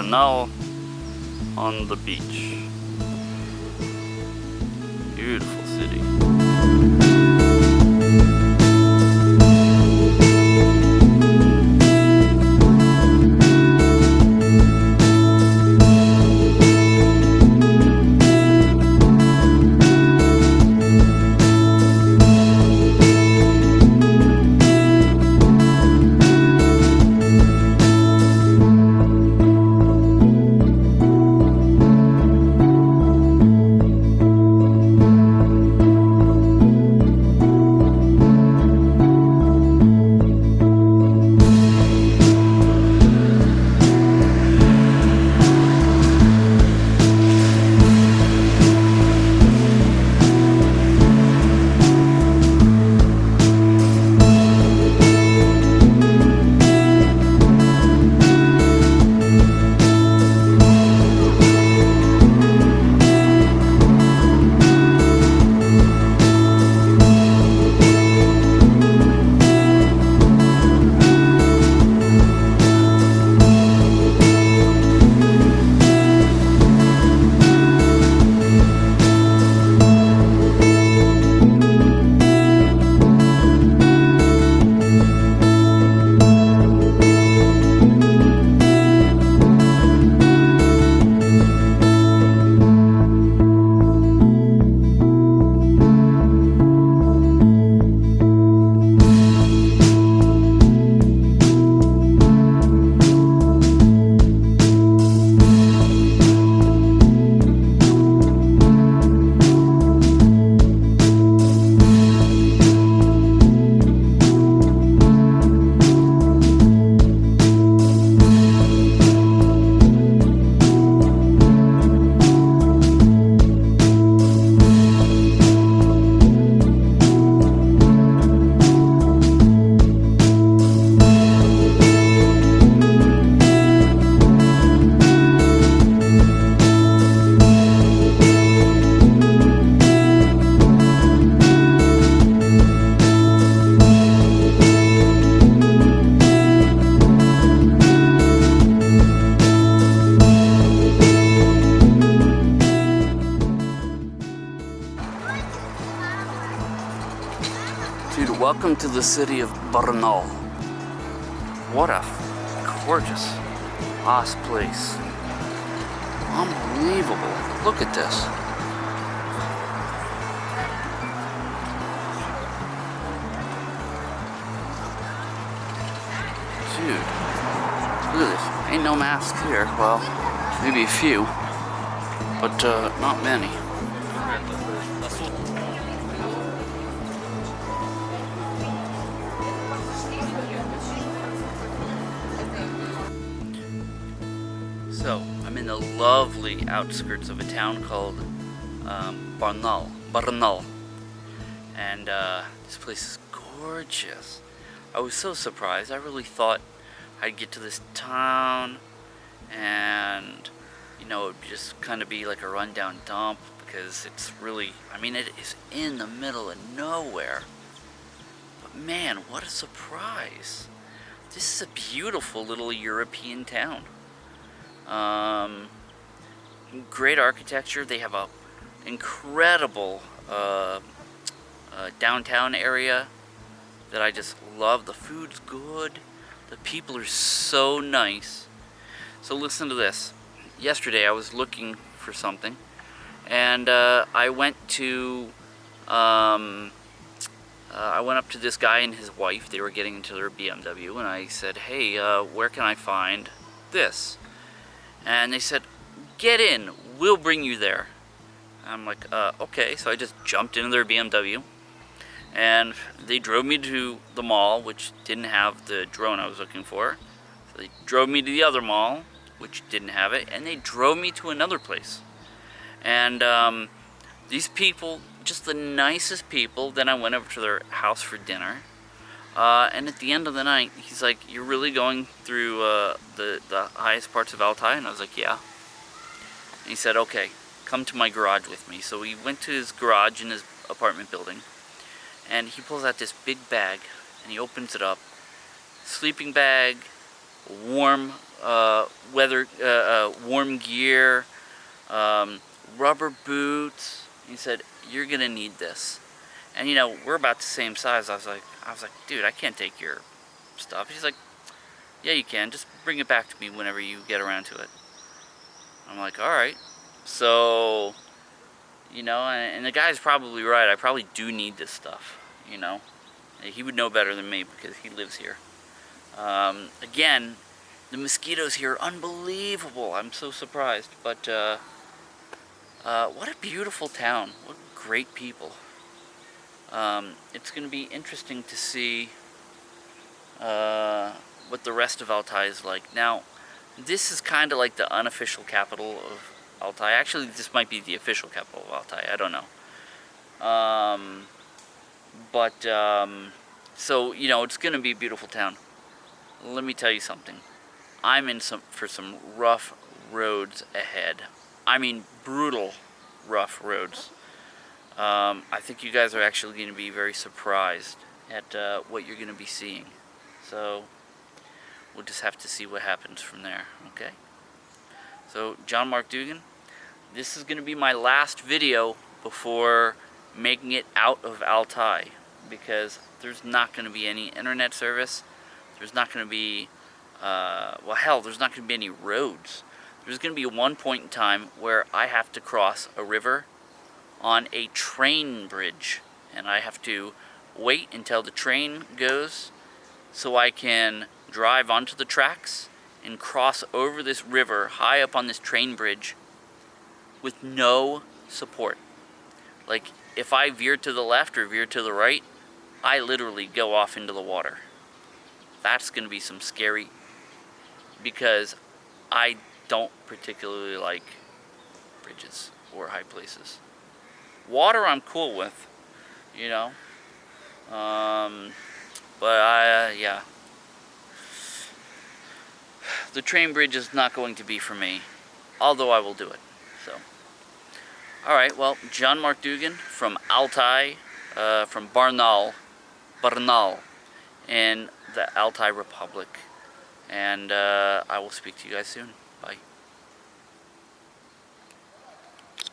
Barnaul on the beach. Beautiful city. Welcome to the city of Barnaul. What a gorgeous, ass place. Unbelievable. Look at this. Dude, look at this. Ain't no masks here. Well, maybe a few, but uh, not many. So, I'm in the lovely outskirts of a town called um, Barnaul. Barnaul. And uh, this place is gorgeous. I was so surprised. I really thought I'd get to this town and, you know, it would just kind of be like a rundown dump because it's really, I mean, it is in the middle of nowhere. But man, what a surprise. This is a beautiful little European town. Um, great architecture. They have a incredible uh, uh, downtown area that I just love. The food's good. The people are so nice. So listen to this. Yesterday I was looking for something and uh, I went to um, uh, I went up to this guy and his wife. They were getting into their BMW and I said, hey, uh, where can I find this? And they said, get in, we'll bring you there. I'm like, uh, okay. So I just jumped into their BMW and they drove me to the mall, which didn't have the drone I was looking for. So they drove me to the other mall, which didn't have it, and they drove me to another place. And um, these people, just the nicest people. Then I went over to their house for dinner. Uh, and at the end of the night, he's like, "You're really going through uh, the the highest parts of Altai?" And I was like, "Yeah." And he said, "Okay, come to my garage with me." So we went to his garage in his apartment building, and he pulls out this big bag, and he opens it up. Sleeping bag, warm uh, weather, uh, uh, warm gear, um, rubber boots. He said, you're gonna need this. And you know, we're about the same size. I was like, I was like, dude, I can't take your stuff. He's like, yeah, you can. Just bring it back to me whenever you get around to it. I'm like, all right. So, you know, and, and the guy's probably right. I probably do need this stuff, you know. He would know better than me because he lives here. Um, again, the mosquitoes here are unbelievable. I'm so surprised. But uh, uh, what a beautiful town. What great people. Um, it's going to be interesting to see uh, what the rest of Altai is like. Now, this is kind of like the unofficial capital of Altai. Actually, this might be the official capital of Altai. I don't know. Um, but, um, so, you know, it's going to be a beautiful town. Let me tell you something. I'm in some for some rough roads ahead. I mean, brutal rough roads. Um, I think you guys are actually going to be very surprised at uh, what you're going to be seeing. So, we'll just have to see what happens from there, okay? So, John Mark Dougan, this is going to be my last video before making it out of Altai because there's not going to be any internet service. There's not going to be, uh, well hell, there's not going to be any roads. There's going to be one point in time where I have to cross a river on a train bridge and I have to wait until the train goes so I can drive onto the tracks and cross over this river high up on this train bridge with no support. Like if I veer to the left or veer to the right, I literally go off into the water. That's going to be some scary because I don't particularly like bridges or high places. Water I'm cool with, you know. Um, but I, uh, yeah. The train bridge is not going to be for me, although I will do it. So, all right. Well, John Mark Dougan from Altai, uh, from Barnaul, Barnaul, in the Altai Republic, and uh, I will speak to you guys soon. Bye.